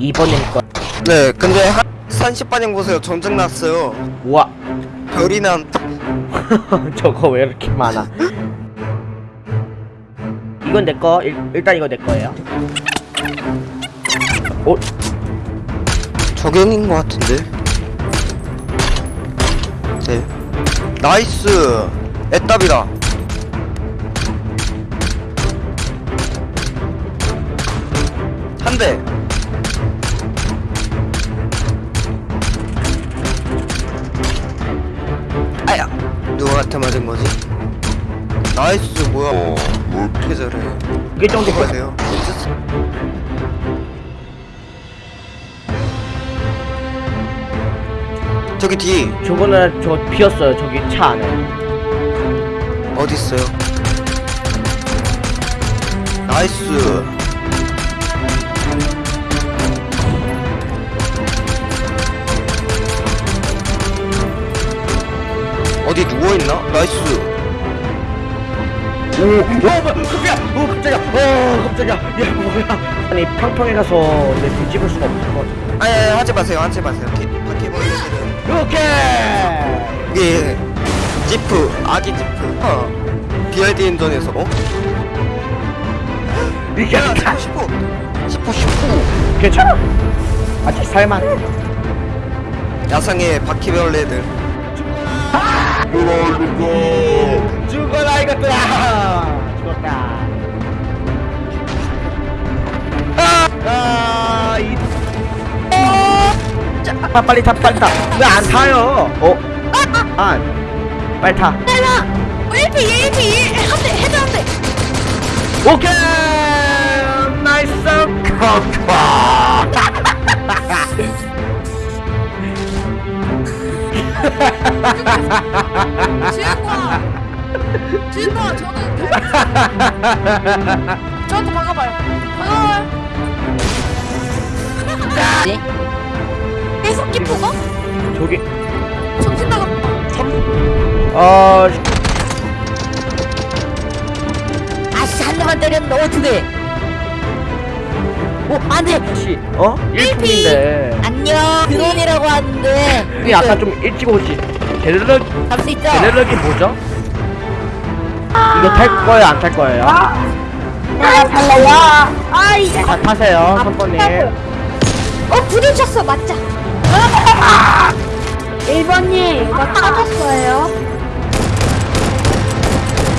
2번님 거 네, 근데 한 30반영 보세요. 전쟁 났어요. 우와 별이 난 저거 왜 이렇게 많아 이건 내 거 일단 이거 내 거예요 어? 적용인 것 같은데. 네. 나이스. 애답이다. 한 대. 누구한테 맞은 거지? nice 뭐야? 뭐 이렇게 잘해? 이게 정도 돼요. 저기 뒤 저거는 저 비었어요 저기 차 안에 어디 있어요? 나이스. 누워 있나? 나이스. 오, 오, 뭐야, 깜짝이야, 오, 깜짝이야, 어, 깜짝이야, 야, 뭐야. 아니, 평평에 가서 내 뒤집을 수가 없을 것 같아. 아니, 아니 하지 마세요. 하지 마세요. 기, 바퀴벌레들은 오케이! 이게 지프 아기 지프. 어. BRD 인전에서 어? 이게 야, 다 19, 19, 19. 괜찮아. 아직 살만해. 야상의 바퀴벌레들. 죽어라, 이것들아! 죽었다. 아, 아, 이. 어! 자, 아, 빨리 타, 빨리 타. 왜안 타요? 어? 아, 빨리 타. 내가 1피 1피 1 한대 헤드 한대 오케이! 나이스 커커! 주인공 주인공 저는 저한테 박아봐요. 박아봐요 계속 기포가? 저기, 정신 나갔다 어, 아씨 한 대만 때렸는데 어떻게 오 안돼. 혹시, 어? 1분인데. 안녕. 드론이라고 하는데. 우리 아까 좀 일찍 오지. 제르륵, 잡수 있죠? 제르륵이 뭐죠? 이거 탈 거예요, 안 탈 거예요? 아 달라요? 아 이제 자, 타세요, 선번님. 어 부딪혔어 맞자 1번님 이거 터졌어요.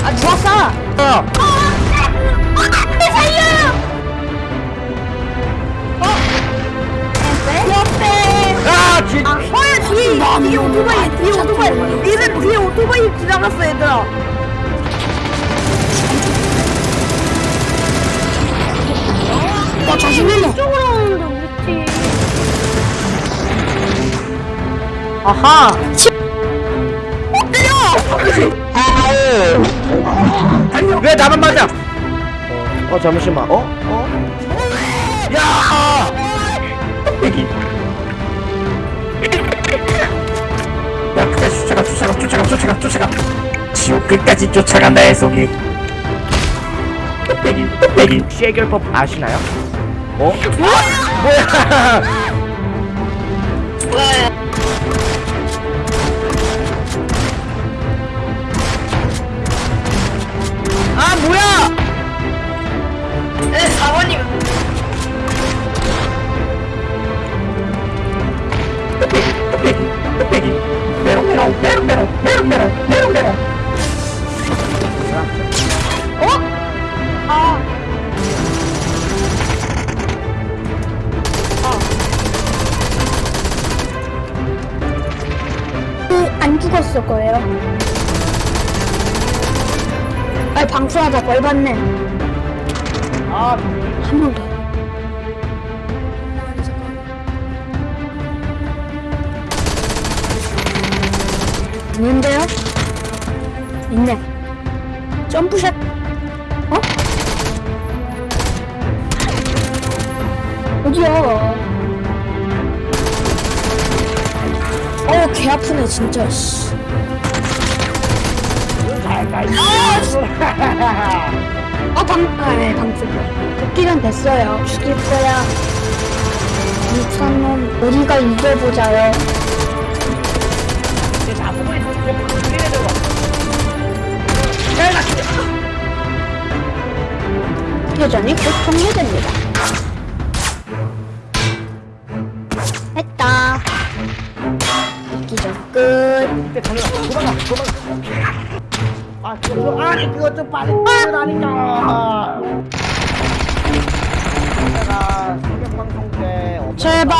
아 누가 쏴 어, 안돼 살려! 어? 옆에. 아, 진, 아, 어야 뒤에 뒤에 오토바이 뒤에 오토바이 얘들 뒤에 오토바이 지나갔어 얘들아 나 자신있네 이쪽으로 오는데 우리 팀 아하! 왜 나만 맞아? 어, 어 잠시만. 어? 어? 야! 쫓아가, 쫓아가. 지옥 끝까지 쫓아간다, 해속이. 뚝배기, 뚝배기. 해결법 아시나요? 어? 뭐야? 아 뭐야? 메롱, 메롱, 메롱, 메롱, 메롱. 아안 죽었을 거예요. 빨리 방수하자, 벌받네. 아한 명 더. 있는데요? 있네. 점프샷. 어? 어디야? 어, 개 아프네, 진짜, 씨. 어, 방, 아, 네, 방금. 복귀는 됐어요. 죽일 거야. 한번 이겨보자요. 교전이 곧 종료됩니다. 했다. 기전 끝. 도망가 도망가. 아 그거 아니 그거 좀 빨리 뛰어라니까. 내가 새벽 방송 때 엄청 제발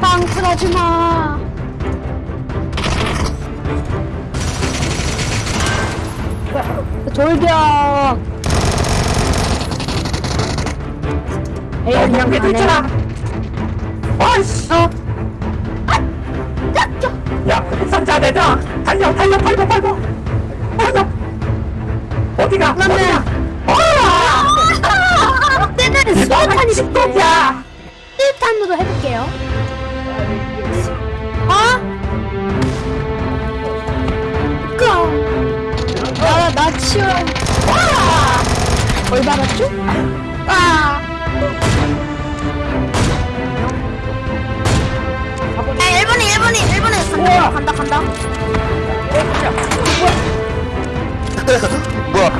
방풀하지 마. 돌격. 에이 그냥 괜찮아. 아이씨. 어. 야, 상자 내자. 달려, 달려, 팔고, 팔고. 팔고. 어디가? 어디가? 아! 때는 수류탄이 십독이야. 수류탄으로 해볼게요. 어? 그. 나, 나 치워. 뭘 받았죠? 아. 간다, 간다, 간다. 뭐야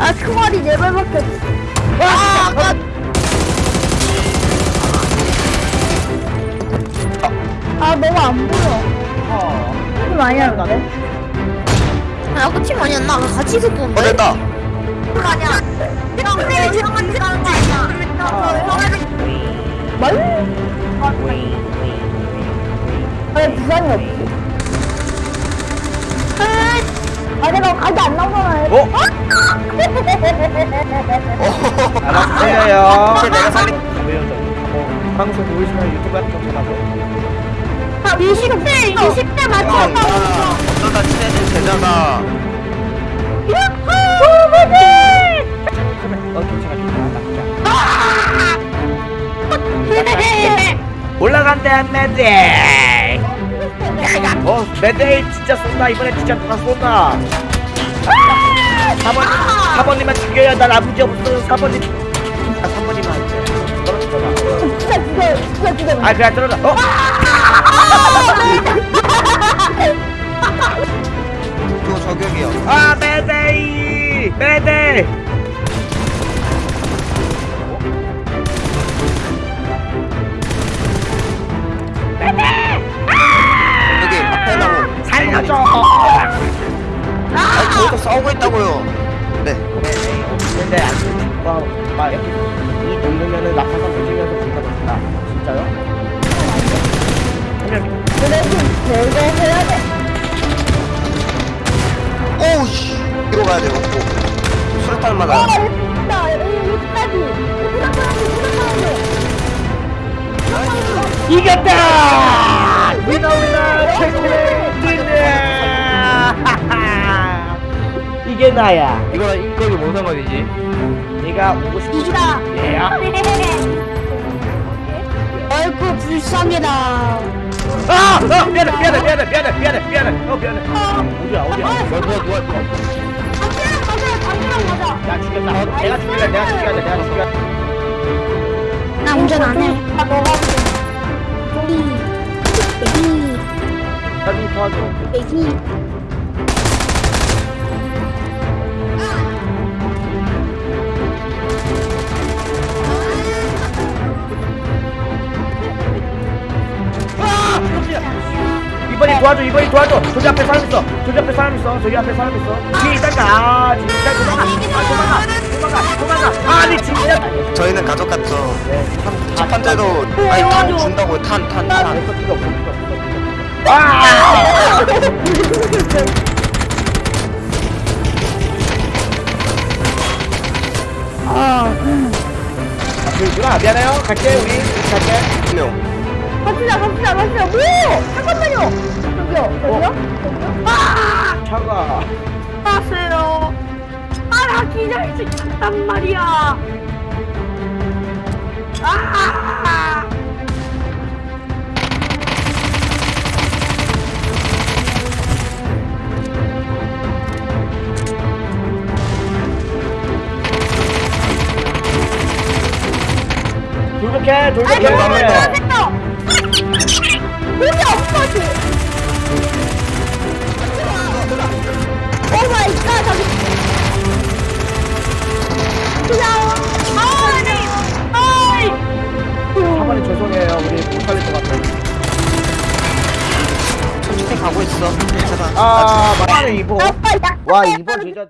아, 그 말이 네 발밖에 없어. 아, 나. 아, 너무 안 보여. 어. 좀 많이 하는데? 아, 아까 팀 아니었나? 아까 같이 있었던데? 어 됐다 아니야. 형님이 저랑 같이 가는 거 아니야? 뭘? 왜 부산이 없지? 아, 내가 가게 안 나오잖아. 어? 알았어요. 이제 내가 살린 왜요 저? 어, 방송 보이시면 유튜브 같은 거 찾아서. 아, 20대, 20대 맞췄다고. 어쩌다 친해진 제자 가어 괜찮아 괜찮아. 올라간대 매데이. 어 매데이 진짜 쏜다 이번에 진짜 다 쏜다. 4번 4번님만 죽여야 난 아무지 없어 4번님. 아 3번님만 안 돼. 떨어지잖아. 진짜 죽어, 진짜 죽어. 아 그냥 떨어져. 어? 또 저격이요 아 매데이 매데 나무 살려줘. 아니 저기서 싸우고 있다고요 네 근데 안 와, 막, 이 정도면은 낙하산 진짜 멋있다. 진짜요? 그래, 좀 해야 돼. 오우 씨 이리로 가야 돼요 오. 수류탄 아, 맞아 됐다. 여기까지. 부산 사람들, 부산 사람들. 이겼다! 나야. 이거 이거이 뭔 상관이지? 네가 오고 싶은 이기다. 얘야? 아이고, 불쌍해다. 아! 어, 미안해 미안해 미안해 미안해 미안해 미안해 어 미안해 어디야 어디야 뭐야 뭐야 뭐야 담배랑 맞아요, 담배랑 맞아. 야 죽였다 내가 죽일래 내가 죽여야 돼 내가 죽여 나 운전 안 해. 아, 너가 우리 애기, 나 좀 도와줘 애기. 이번이 도와줘 이번이 도와줘. 저기 앞에 사람 있어. 저기 앞에 사람 있어. 저기 앞에 사람 있어. 뒤에 있다가 아 진짜 도망가. 아 도망가. 도망가. 도망가. 아니 진짜. 저희는 가족 같죠 첫 번째도 아니 탄 준다고요. 탄탄탄. 아! 아, 아, 그러구나. 미안해요. 갈게 우리. 갈게. 명 갑시다 갑시다 갑시다. 뭐 잠깐만요. 저기요 저기요? 어? 여기요? 아! 차가. 빠세요. 아나 기다릴 수 있단 말이야. 아! 돌격해. 돌격해. 사모님 죄송해요. 우리 못 살릴 것 같아요. 천천히 가고 있어. 괜찮아 아 아빠 약와 이번 진짜